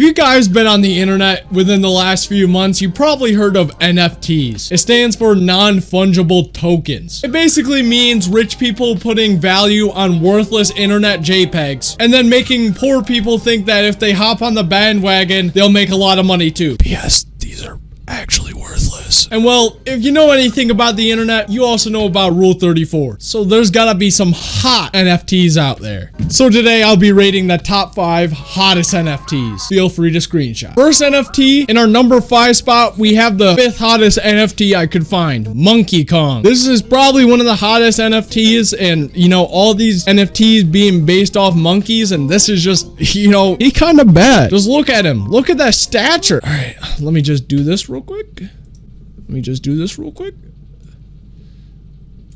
If you guys been on the internet within the last few months, you probably heard of NFTs. It stands for non-fungible tokens. It basically means rich people putting value on worthless internet JPEGs and then making poor people think that if they hop on the bandwagon, they'll make a lot of money too. P.S. These are actually worthless. And well, if you know anything about the internet, you also know about Rule 34. So there's gotta be some hot NFTs out there. So today I'll be rating the top five hottest NFTs. Feel free to screenshot. First NFT, in our number five spot, we have the fifth hottest NFT I could find, Monkey Kong. This is probably one of the hottest NFTs and you know, all these NFTs being based off monkeys and this is just, you know, he kind of bad. Just look at him. Look at that stature. All right, let me just do this real quick. Let me just do this real quick.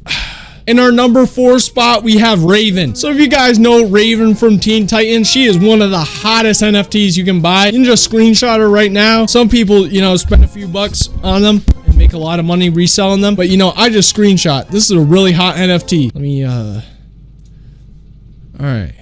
In our number four spot, we have Raven. So if you guys know Raven from Teen Titans, she is one of the hottest NFTs you can buy. You can just screenshot her right now. Some people, you know, spend a few bucks on them and make a lot of money reselling them. But, you know, I just screenshot. This is a really hot NFT. Let me, uh... Alright.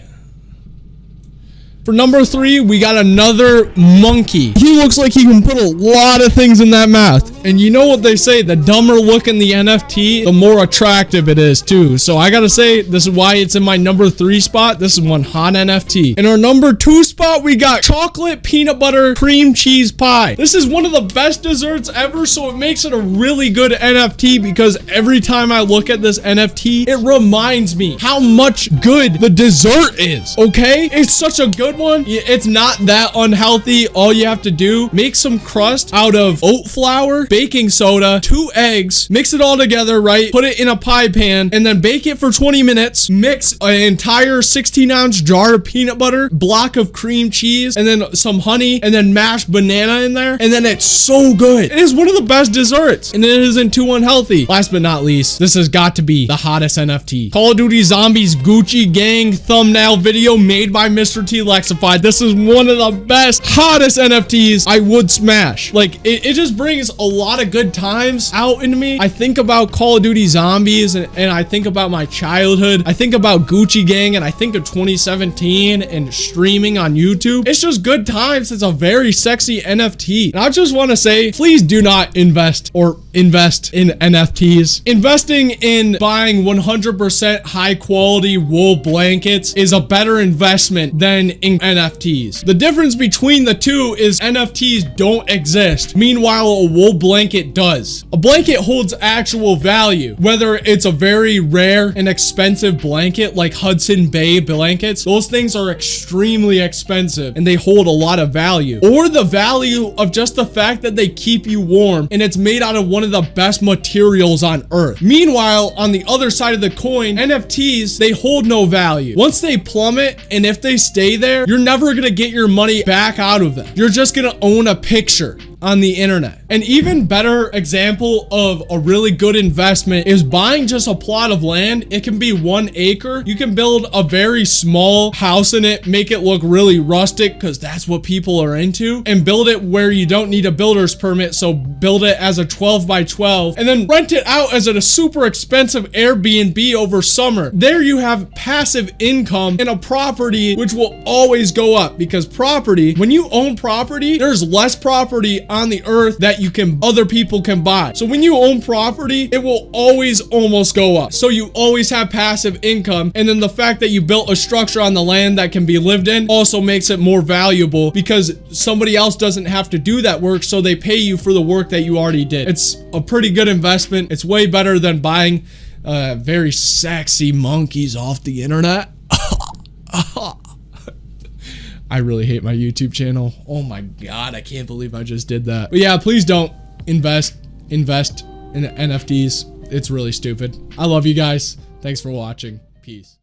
For number three, we got another monkey. He looks like he can put a lot of things in that mouth. And you know what they say, the dumber looking the NFT, the more attractive it is too. So I gotta say, this is why it's in my number three spot. This is one hot NFT. In our number two spot, we got chocolate peanut butter cream cheese pie. This is one of the best desserts ever, so it makes it a really good NFT because every time I look at this NFT, it reminds me how much good the dessert is, okay? It's such a good one. It's not that unhealthy. All you have to do, make some crust out of oat flour, baking soda, two eggs, mix it all together, right? Put it in a pie pan and then bake it for 20 minutes. Mix an entire 16 ounce jar of peanut butter, block of cream cheese, and then some honey, and then mashed banana in there. And then it's so good. It is one of the best desserts and it isn't too unhealthy. Last but not least, this has got to be the hottest NFT. Call of Duty Zombies Gucci Gang thumbnail video made by Mr. T Lex this is one of the best, hottest NFTs I would smash. Like, it, it just brings a lot of good times out in me. I think about Call of Duty Zombies and, and I think about my childhood. I think about Gucci Gang and I think of 2017 and streaming on YouTube. It's just good times. It's a very sexy NFT. And I just want to say, please do not invest or invest in NFTs. Investing in buying 100% high quality wool blankets is a better investment than in NFTs. The difference between the two is NFTs don't exist. Meanwhile, a wool blanket does. A blanket holds actual value, whether it's a very rare and expensive blanket like Hudson Bay blankets. Those things are extremely expensive and they hold a lot of value. Or the value of just the fact that they keep you warm and it's made out of one of the best materials on earth. Meanwhile, on the other side of the coin, NFTs, they hold no value. Once they plummet and if they stay there, you're never gonna get your money back out of them. You're just gonna own a picture on the internet. An even better example of a really good investment is buying just a plot of land. It can be one acre. You can build a very small house in it, make it look really rustic because that's what people are into and build it where you don't need a builder's permit. So build it as a 12 by 12 and then rent it out as a super expensive Airbnb over summer. There you have passive income in a property which will always go up because property, when you own property, there's less property on the earth that you can other people can buy. So when you own property, it will always almost go up. So you always have passive income. And then the fact that you built a structure on the land that can be lived in also makes it more valuable because somebody else doesn't have to do that work. So they pay you for the work that you already did. It's a pretty good investment. It's way better than buying uh, very sexy monkeys off the internet. I really hate my YouTube channel. Oh my god, I can't believe I just did that. But yeah, please don't invest invest in NFTs. It's really stupid. I love you guys. Thanks for watching. Peace.